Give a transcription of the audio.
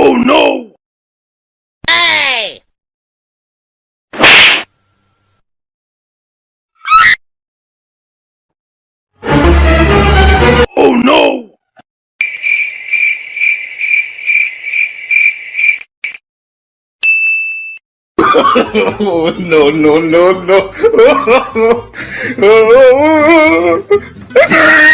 Oh no! Hey! Oh no! oh, no, no, no, no.